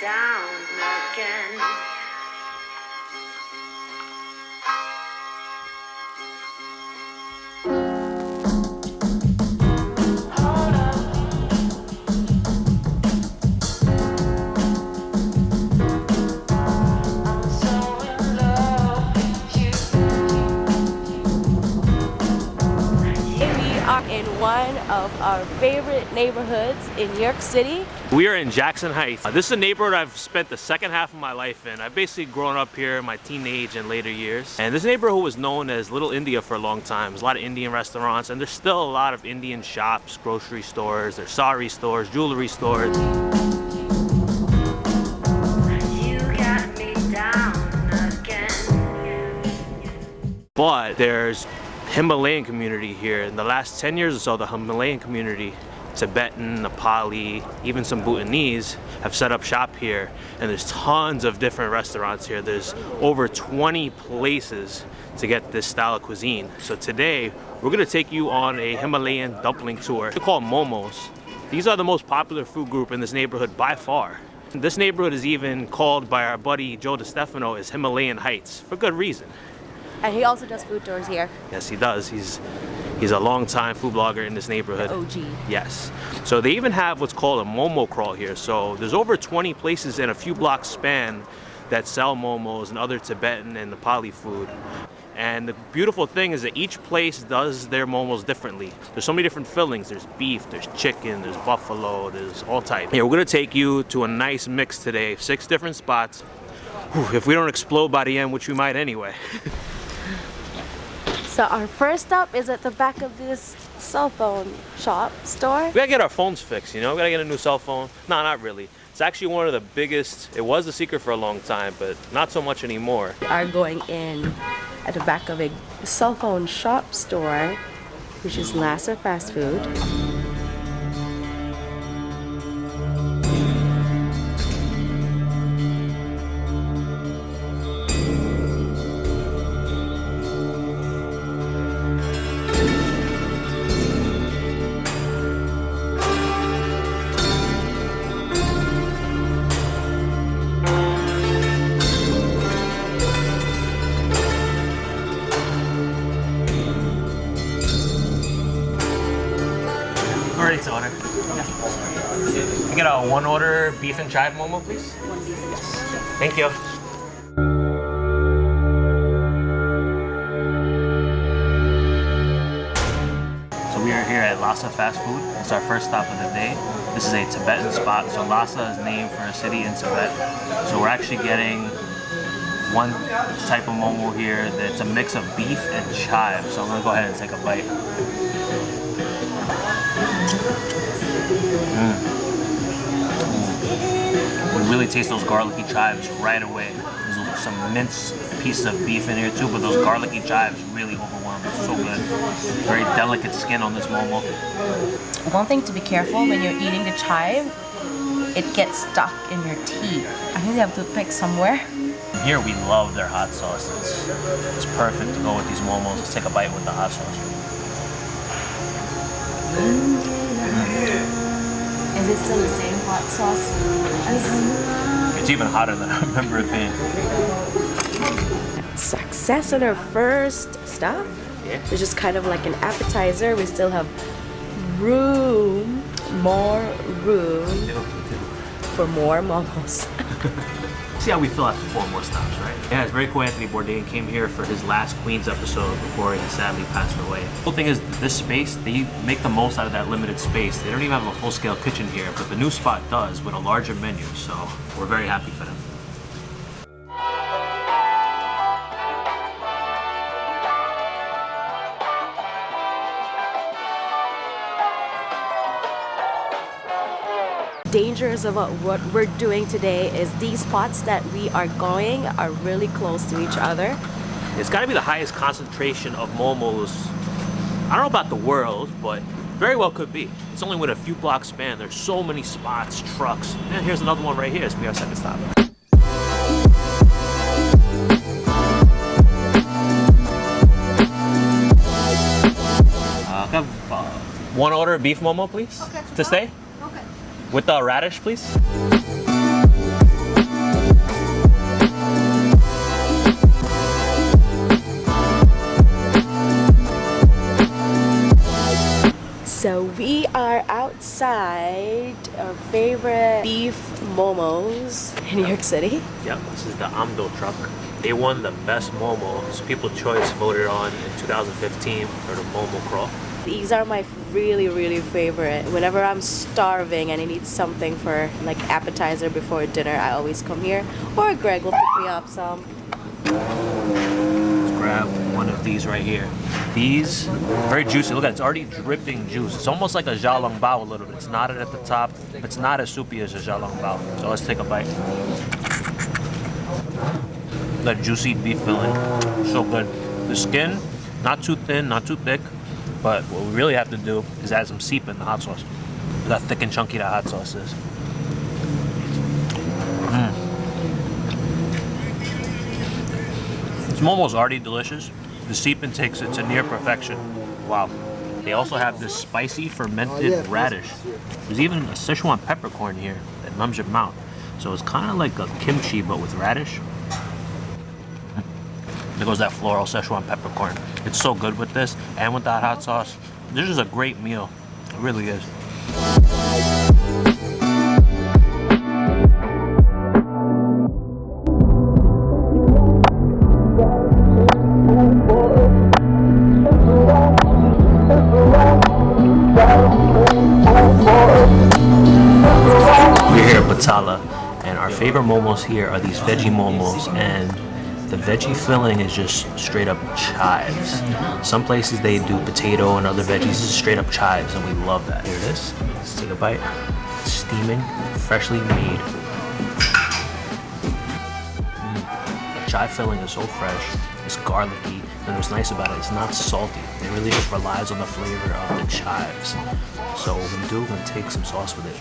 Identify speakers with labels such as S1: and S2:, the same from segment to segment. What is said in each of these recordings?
S1: down
S2: our favorite neighborhoods in New York City.
S3: We are in Jackson Heights. This is a neighborhood I've spent the second half of my life in. I've basically grown up here in my teenage and later years. And this neighborhood was known as Little India for a long time. There's a lot of Indian restaurants and there's still a lot of Indian shops, grocery stores, there's sari stores, jewelry stores.
S1: You got me down again.
S3: But there's Himalayan community here. In the last 10 years or so, the Himalayan community, Tibetan, Nepali, even some Bhutanese have set up shop here. And there's tons of different restaurants here. There's over 20 places to get this style of cuisine. So today, we're gonna take you on a Himalayan dumpling tour. They're called momos. These are the most popular food group in this neighborhood by far. This neighborhood is even called by our buddy Joe DeStefano as Himalayan Heights, for good reason.
S2: And he also does food tours here.
S3: Yes, he does. He's he's a long-time food blogger in this neighborhood.
S2: OG.
S3: Yes. So they even have what's called a momo crawl here. So there's over 20 places in a few blocks span that sell momos and other Tibetan and Nepali food. And the beautiful thing is that each place does their momos differently. There's so many different fillings. There's beef, there's chicken, there's buffalo, there's all types. Yeah, we're gonna take you to a nice mix today. Six different spots. Whew, if we don't explode by the end, which we might anyway.
S2: So our first stop is at the back of this cell phone shop store.
S3: We gotta get our phones fixed, you know? We gotta get a new cell phone. No, not really. It's actually one of the biggest, it was a secret for a long time, but not so much anymore.
S2: We are going in at the back of a cell phone shop store, which is Lhasa Fast Food.
S3: One order beef and chive momo, please. Yes. Thank you. So we are here at Lhasa Fast Food. It's our first stop of the day. This is a Tibetan spot. So Lhasa is named for a city in Tibet. So we're actually getting one type of momo here that's a mix of beef and chive. So I'm gonna go ahead and take a bite. You really taste those garlicky chives right away. There's some minced pieces of beef in here too, but those garlicky chives really overwhelm. It's so good. Very delicate skin on this momo.
S2: One thing to be careful when you're eating the chive, it gets stuck in your teeth. I think they have to pick somewhere.
S3: Here we love their hot sauce. It's, it's perfect to go with these momos. Let's take a bite with the hot sauce. Mm.
S2: Is it still the same hot sauce
S3: It's even hotter than I remember it being.
S2: success on our first stop?
S3: Yeah.
S2: Which is kind of like an appetizer. We still have room, more room for more momos.
S3: See how we feel after four more stops, right? Yeah, it's very cool. Anthony Bourdain came here for his last Queens episode before he sadly passed away. The cool thing is this space, they make the most out of that limited space. They don't even have a full-scale kitchen here, but the new spot does with a larger menu, so we're very happy for them.
S2: Dangers about what we're doing today is these spots that we are going are really close to each other.
S3: It's got to be the highest concentration of momos. I don't know about the world, but very well could be. It's only with a few blocks span. There's so many spots, trucks. And here's another one right here. It's gonna our second stop. Uh, have, uh, one order of beef momo, please.
S4: Okay.
S3: To stay? With the radish, please.
S2: So we are outside our favorite beef momos in New York City.
S3: Yep, this is the Amdo truck. They won the best Momo. It's People's Choice voted on in 2015 for the Momo Crawl.
S2: These are my really, really favorite. Whenever I'm starving and I need something for like appetizer before dinner, I always come here. Or Greg will pick me up some.
S3: Let's grab one of these right here. These, very juicy. Look at it, it's already dripping juice. It's almost like a xiaolong bao a little bit. It's knotted at the top. It's not as soupy as a xiaolong bao. So let's take a bite. That juicy beef filling, so good. The skin, not too thin, not too thick, but what we really have to do is add some sepen the hot sauce. How thick and chunky that hot sauce is. Mm. This momo's already delicious. The sepen takes it to near perfection. Wow. They also have this spicy fermented radish. There's even a Sichuan peppercorn here that numbs your mouth. So it's kind of like a kimchi but with radish. There goes that floral Szechuan peppercorn. It's so good with this and with that hot sauce. This is a great meal. It really is. We're here at Batala, and our favorite momos here are these veggie momos, and the veggie filling is just straight up chives. Some places they do potato and other veggies. Is straight up chives, and we love that. Here it is. Let's take a bite. Steaming, freshly made. Mm. The chive filling is so fresh. It's garlicky, and what's nice about it, it's not salty. It really just relies on the flavor of the chives. So what we do, we're gonna take some sauce with it.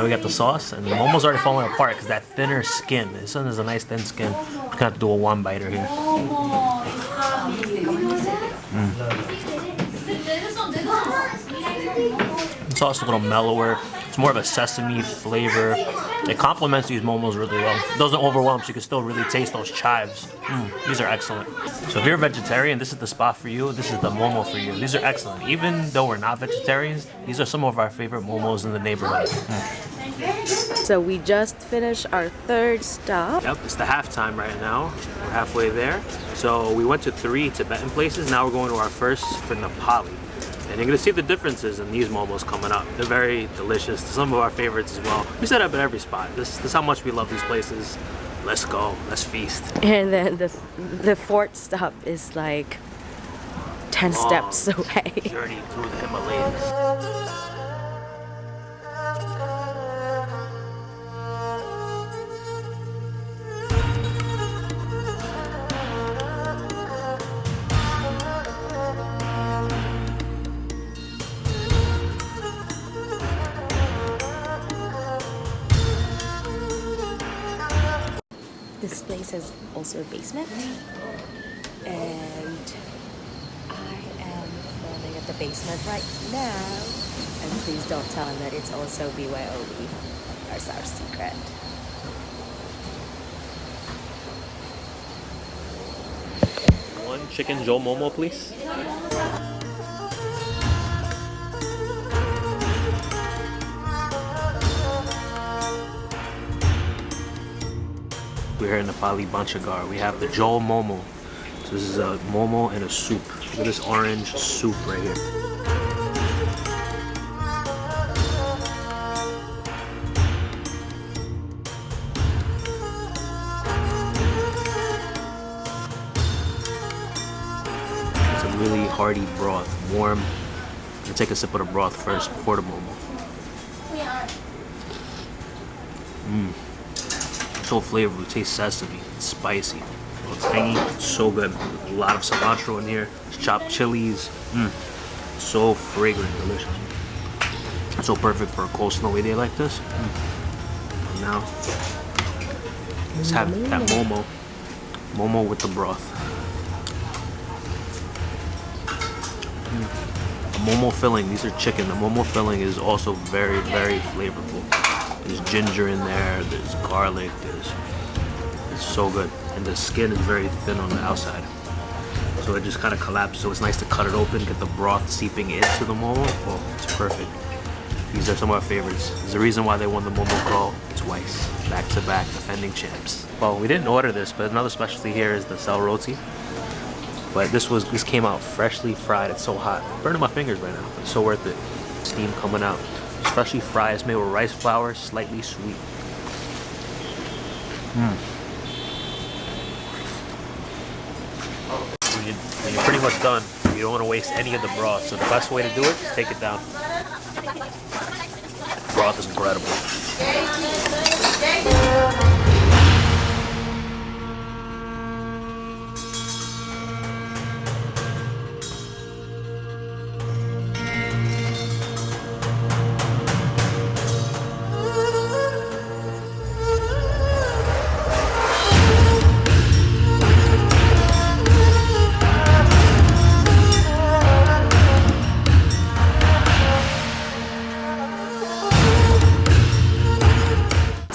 S3: Now we got the sauce, and the momo's already falling apart because that thinner skin. This one is a nice thin skin. Just gonna have to do a one biter here. The sauce is a little mellower. It's more of a sesame flavor. It complements these momos really well. It doesn't overwhelm, so you can still really taste those chives. Mm, these are excellent. So if you're a vegetarian, this is the spot for you. This is the momo for you. These are excellent. Even though we're not vegetarians, these are some of our favorite momos in the neighborhood. Mm.
S2: So we just finished our third stop.
S3: Yep, it's the halftime right now. We're halfway there. So we went to three Tibetan places. Now we're going to our first for Nepali. And you're gonna see the differences in these momos coming up. They're very delicious. Some of our favorites as well. We set up at every spot. This, this is how much we love these places. Let's go. Let's feast.
S2: And then the the fourth stop is like 10 steps away.
S3: Journey through the Himalayas.
S2: This has also a basement. And I am filming at the basement right now. And please don't tell him that it's also BYOB. That's our secret.
S3: One chicken jhol momo, please. Here in Nepali Bhanchha Ghar. We have the Jhol Momo. So this is a momo and a soup. Look at this orange soup right here. It's a really hearty broth, warm. I take a sip of the broth first before the momo. Mmm. So flavorful. It tastes sesame. It's spicy. It's tangy. It's so good. A lot of cilantro in here. Chopped chilies. Mmm. So fragrant, delicious. It's so perfect for a cold snowy day like this. Mm. And now, let's have that momo. Momo with the broth. The momo filling, these are chicken. The momo filling is also very, very flavorful. There's ginger in there. There's garlic. There's it's so good, and the skin is very thin on the outside. So it just kind of collapses. So it's nice to cut it open, get the broth seeping into the momo. Oh, it's perfect. These are some of our favorites. There's a reason why they won the Momo Crawl twice, back to back, defending champs. Well, we didn't order this, but another specialty here is the sel roti. But this was this came out freshly fried. It's so hot, burning my fingers right now. It's so worth it. Steam coming out. Freshly fried. It's made with rice flour, slightly sweet. Mm. When, you, when you're pretty much done, you don't want to waste any of the broth. So the best way to do it is take it down. Broth is incredible.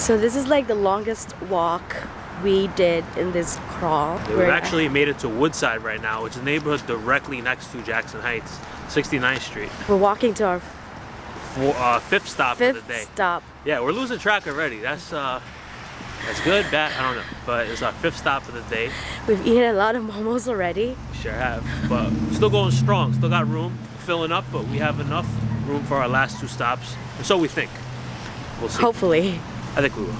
S2: So this is like the longest walk we did in this crawl.
S3: We've
S2: We're-
S3: actually made it to Woodside right now, which is a neighborhood directly next to Jackson Heights, 69th Street.
S2: we're walking to our
S3: uh, fifth stop
S2: fifth
S3: of the day.
S2: stop.
S3: Yeah, we're losing track already. That's uh, that's good, bad, I don't know. But it's our fifth stop of the day.
S2: We've eaten a lot of momos already.
S3: Sure have. But still going strong. Still got room. Filling up, but we have enough room for our last two stops. And so we think. We'll see.
S2: Hopefully.
S3: I think we will.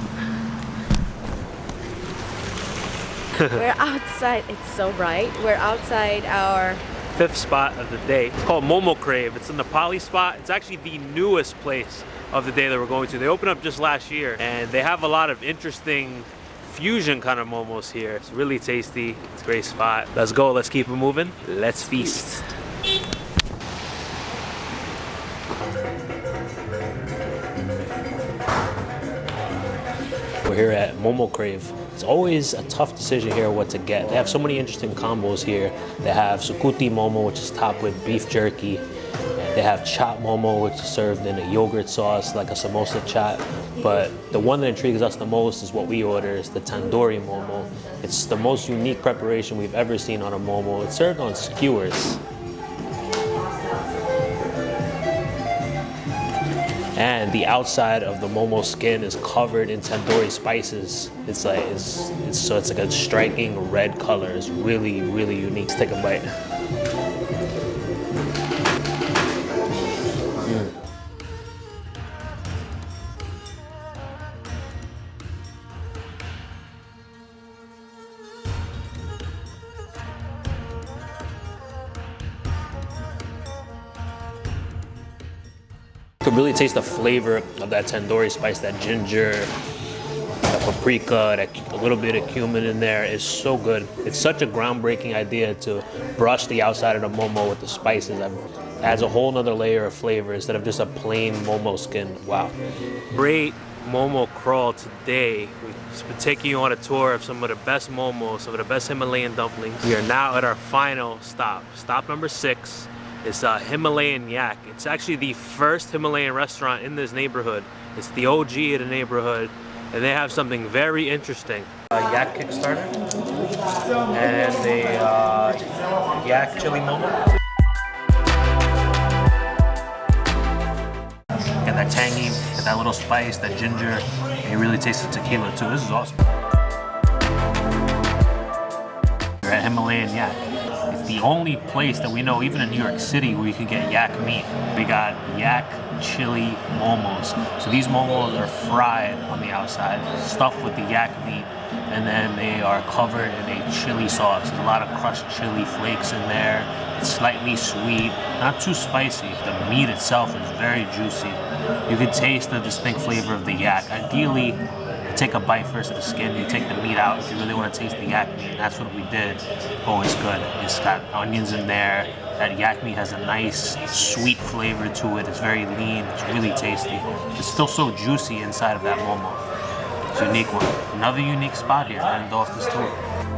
S2: We're outside. It's so bright. We're outside our
S3: Fifth spot of the day. It's called Momo Crave. It's in the Poly spot. It's actually the newest place of the day that we're going to. They opened up just last year and they have a lot of interesting fusion kind of momos here. It's really tasty. It's a great spot. Let's go. Let's keep it moving. Let's feast. We're here at Momo Crave. It's always a tough decision here what to get. They have so many interesting combos here. They have sukuti momo, which is topped with beef jerky. They have chop momo, which is served in a yogurt sauce like a samosa chaat. But the one that intrigues us the most is what we order, is the tandoori momo. It's the most unique preparation we've ever seen on a momo. It's served on skewers. And the outside of the momo skin is covered in tandoori spices. It's like it's, it's so it's like a striking red color. It's really really unique. Let's take a bite. Really taste the flavor of that tandoori spice, that ginger, that paprika, that a little bit of cumin in there is so good. It's such a groundbreaking idea to brush the outside of the momo with the spices. It adds a whole nother layer of flavor instead of just a plain momo skin. Wow. Great momo crawl today. We've been taking you on a tour of some of the best momos, some of the best Himalayan dumplings. We are now at our final stop. Stop number six. It's uh, Himalayan Yak. It's actually the first Himalayan restaurant in this neighborhood. It's the OG of the neighborhood, and they have something very interesting. A yak Kickstarter and a uh, yak chili momo. And that tangy, and that little spice, that ginger. You really taste the tequila too. This is awesome. We're at Himalayan Yak. The only place that we know, even in New York City, where you can get yak meat. We got yak chili momos. So these momos are fried on the outside, stuffed with the yak meat, and then they are covered in a chili sauce. There's a lot of crushed chili flakes in there. It's slightly sweet, not too spicy. The meat itself is very juicy. You can taste the distinct flavor of the yak. Ideally, take a bite first of the skin, you take the meat out if you really want to taste the yak meat. And that's what we did. Oh, it's good. It's got onions in there. That yak meat has a nice sweet flavor to it. It's very lean. It's really tasty. It's still so juicy inside of that momo. It's a unique one. Another unique spot here off this tour.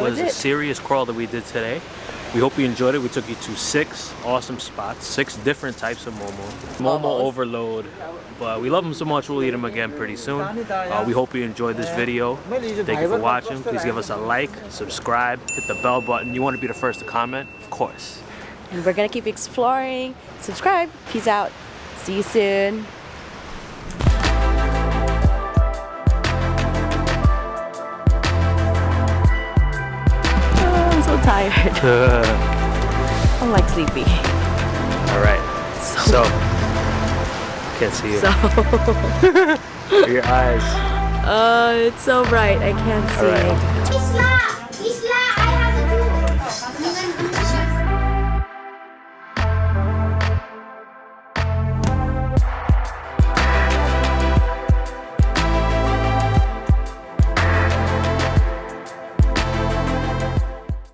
S2: Was
S3: was, a serious crawl that we did today. We hope you enjoyed it. We took you to six awesome spots, six different types of momo. Momo
S2: Momos.
S3: overload. But we love them so much, we'll eat them again pretty soon. Uh, we hope you enjoyed this video. Thank you for watching. Please give us a like, subscribe, hit the bell button. You want to be the first to comment? Of course.
S2: And we're gonna keep exploring. Subscribe. Peace out. See you soon. Tired. I'm like sleepy.
S3: All right.
S2: So,
S3: So, can't see you.
S2: so
S3: Your eyes.
S2: uh, it's so bright. I can't see.
S3: All right.
S4: It's not.